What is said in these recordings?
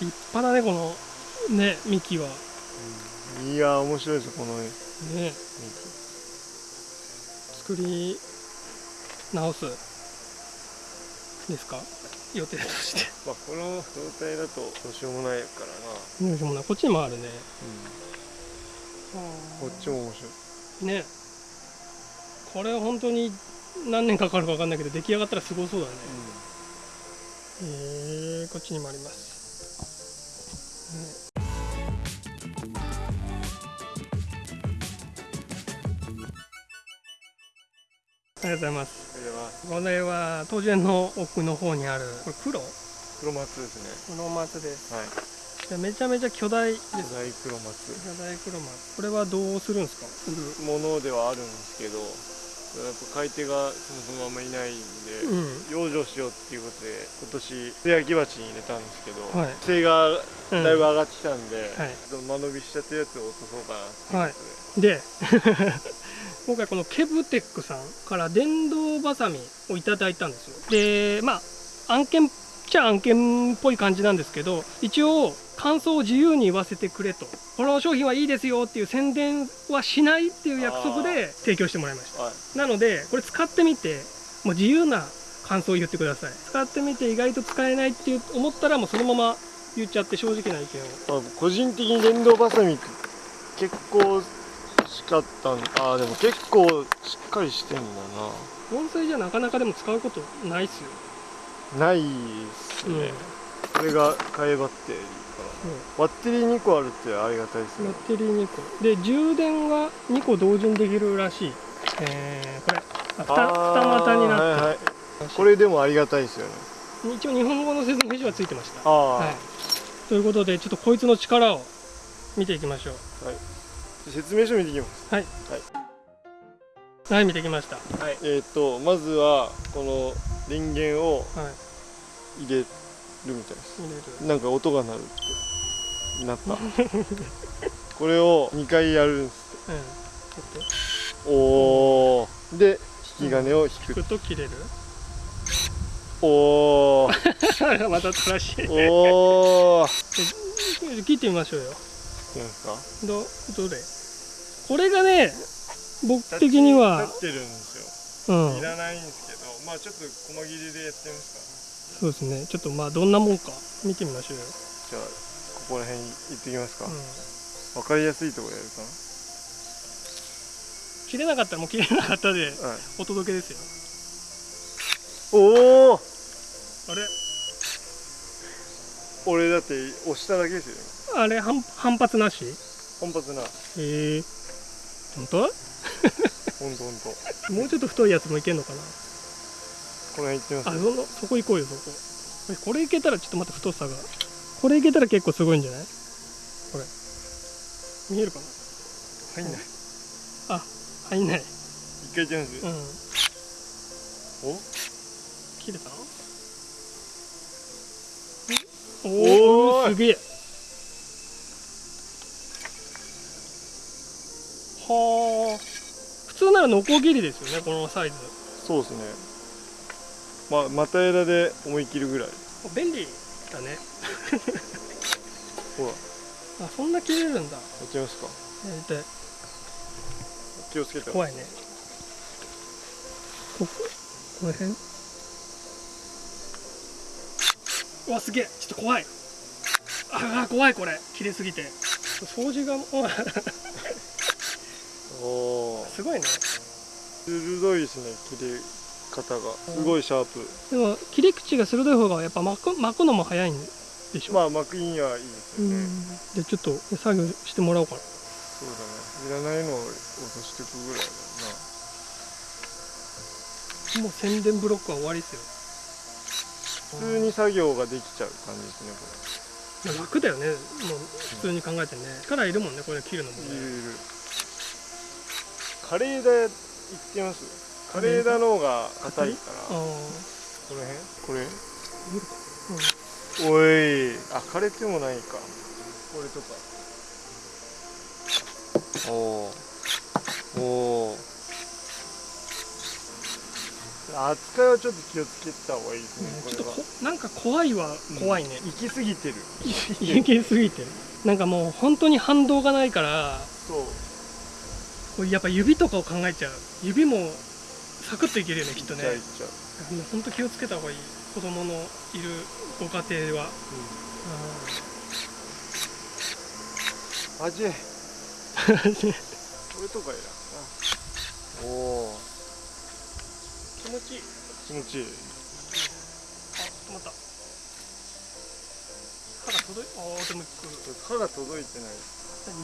立派だねこのね幹は。いや面白いですよこのね。幹作り直すですか？予定として。まあこの状態だとどうしようもないからな、よいしょもうなこっちにもあるね。こっちも面白い。ね。これ本当に何年かかるか分かんないけど出来上がったらすごそうだね。へえこっちにもあります、ありがとうございます。これは当然の奥の方にあるこれ黒？黒松ですね。黒松です。はい。でめちゃめちゃ巨大です。巨大黒松。巨大黒松。これはどうするんですか？ものではあるんですけどやっぱ買い手がそもそもあんまいないんで、うん。養生しようっていうことで今年素焼き鉢に入れたんですけど、はい。精がうんだいぶ上がってきたんで、はい。間延びしちゃったやつを落とそうかなっていで、で 今回このケブテックさんから電動バサミをいただいたんですよ。でまあ案件っちゃ案件っぽい感じなんですけど一応感想を自由に言わせてくれと。この商品はいいですよっていう宣伝はしないっていう約束で提供してもらいました。はい。なのでこれ使ってみてもう自由な感想を言ってください。使ってみて意外と使えないって思ったらもうそのまま言っちゃって正直な意見を。まあ、個人的に電動バサミ結構欲しかったんあーでも結構しっかりしてんだ音声じゃなかなかでも使うことないっすよ。なないっすね、これが替えバッテリーか。なバッテリー2個あるってありがたいですね。バッテリー2個で充電が2個同時にできるらしい。えー、これあ二二股になってる、はいはい、これでもありがたいですよね一応日本語の説明書はついてました。はい。ということでちょっとこいつの力を見ていきましょう。説明書見ていきます。はい。見てきました。はい。えっ、とまずはこの電源をはい。入れるみたいです。入れる。なんか音が鳴るってなった。これを2回やるんですうん。ちょっと。おおで引き金を引引く、くと切れるおお また正しい。おお切ってみましょうよ。なんですか？どどれ？これがね僕的には立ってるんですうん。よいらないんですけどまあちょっと細切りでやってみますそうですね。ちょっとまあどんなもんか見てみましょうよ、かじゃあここら辺行ってきますか、うん、わかりやすいところやるか切れなかったらもう切れなかったでな、はい、お届けですよおおあれ？俺だって押しただけですよ。あれ反反発なし？反発な。へえ本当？ほんとほんともうちょっと太いやつもいけんのかな？この辺行ってみます？あそのそこ行こうよそこ。これいけたらちょっと待って太さが。これいけたら結構すごいんじゃない？これ。見えるかな？入んない。あ入んない。一回行ってみうん。ます、お？切れたおおすげえ。はあ普通ならノコギリですよねこのサイズ。そうですね。まあまた枝で思い切るぐらい。便利だね。ほら。やあそんな切れるんだ。ってみますか。やりたい気をつけて。怖いね。こここの辺？うわすげえ。ちょっと怖い。ああ怖いこれ。切れすぎて。掃除がもう おおすごいね。鋭いですね切れ方が。すごいシャープ。でも切り口が鋭い方がやっぱ巻く巻くのも早いんでしょ、まあ巻くにはいいですよね、うん。でちょっと作業してもらおうかな。そうだね。いらないのを落としていくぐらいだもう宣伝ブロックは終わりですよ。な普通に作業ができちゃう感じですねこいや楽だよね。もう普通に考えてね。力いるもんねこれ切るのもね。れいるいる。カレー枝行ってみます？カレー枝の方が硬いから。あこあの辺？これ？見るかおい。あ枯れてもないか。これとか。おおおお扱いはちょっと気をつけた方がいいですね、ちょっとこなんか怖いは怖いね、行き過ぎてる。行きすぎてる。なんかもう本当に反動がないからそう。これやっぱ指とかを考えちゃう。指もサクッといけるよねきっとね。行っちゃう。本当気をつけた方がいい。子供のいるご家庭は。味うん。これとかいらんな。おお気持ちいい。気持ちいい。あ止まった。歯が届いあーでも歯が届いてない。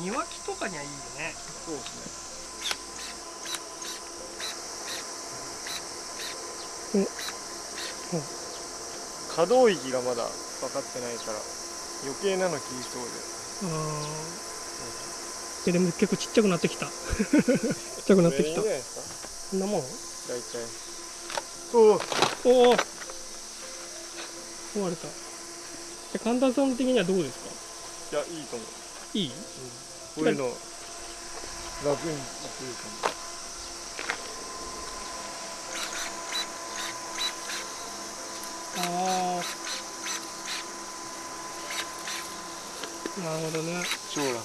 庭木とかにはいいよね。そうですね。可動域がまだ分かってないから余計なの切りそうで。あー。ででも結構ちっちゃくなってきた。ちっちゃくなってきた。こんなもん？か大体おおおお壊れた。で神田さん的にはどうですか？いやいいと思う。いい？こういうの楽にいけるか。もああなるほどね。超楽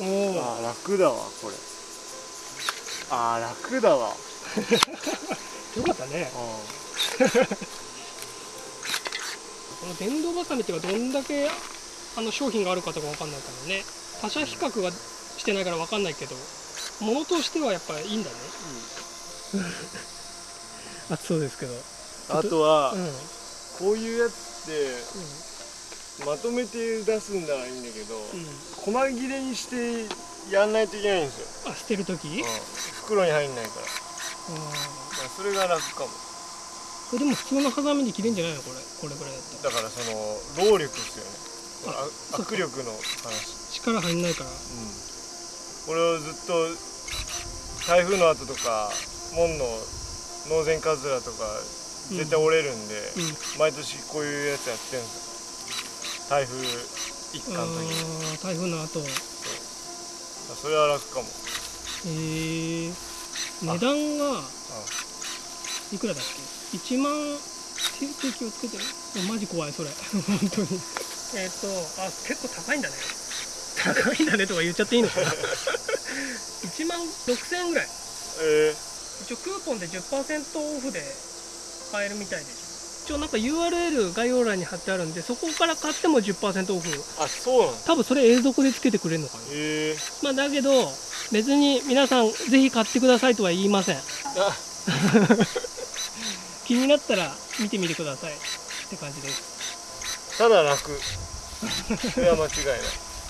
おおあー楽だわこれ。あー楽だわ。よかったね。あ この電動バサミっていうかどんだけあの商品があるかとかわかんないからね。他社比較がしてないからわかんないけど物としてはやっぱりいいんだね。あそうですけど。あとは、うん、うん、こういうやつってまとめて出すんならいいんだけど、うん。細切れにしてやんないといけないんですよ、あ捨てる時？うん。袋に入んないから、あまあ、それが楽かも。これでも普通のハサミで切れんじゃないの？これ。これぐらいだったら。だからその労力ですよね。握力の話。力入んないから。うん。これをずっと台風の後とか門のノーゼンカズラとか絶対折れるんで、うん。毎年こういうやつやってるんですよ台風一過の時台風の後。それは楽かも。えー、値段がいくらだっけ？1万手手気をつけていやマジ怖いそれ。本当に。えっ、とあ結構高いんだね。高いんだねとか言っちゃっていいのかな？1万6000円ぐらい。え一応クーポンで10%オフで買えるみたいです一応なんか URL 概要欄に貼ってあるんでそこから買っても10%オフ。ー、あそうなんだ。多分それ永続でつけてくれるのかな。えまあだけど別に皆さんぜひ買ってくださいとは言いません。気になったら見てみてくださいって感じです。ただ楽それは間違いない。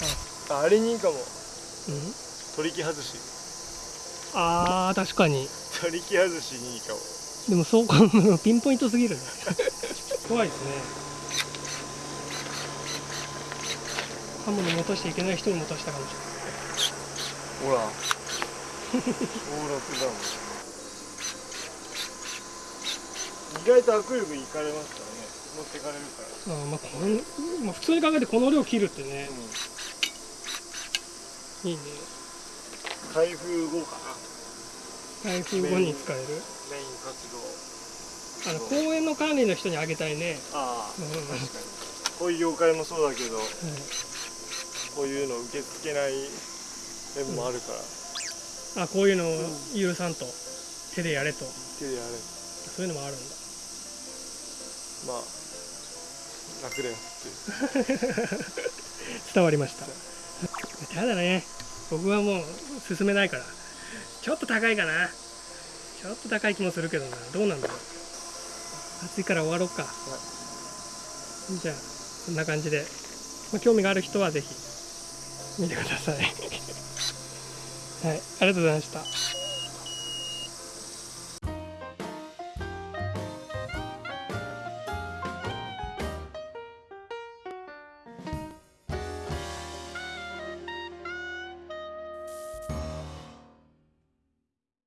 ああれにいいかも。うん？取り木外し。あー確かに。取り木外しにいいかもでもそうかピンポイントすぎるね。怖いですね。刃物持たしちゃいけない人に持たしたかもしほら。登録だもん意外と握力いかれますからね。持ってかれるから。れないあーまあこれ、まあ、普通に考えてこの量切るってね。いいね。台風後かな。台風後に使えるメイン活動。あの公園の管理の人にあげたいね。ああうん確かに。こういう業界もそうだけどはいこういうの受け付けない面もあるから、あこういうのを許さんと手でやれと。手でやれ。そういうのもあるんだ。まあ楽だよっていう。伝わりました。ただね。僕はもう進めないから。ちょっと高いかなちょっと高い気もするけどな。どうなんだろう。暑いから終わろうか、じゃあこんな感じで、まあ、興味がある人はぜひ見てください。はい。ありがとうございました。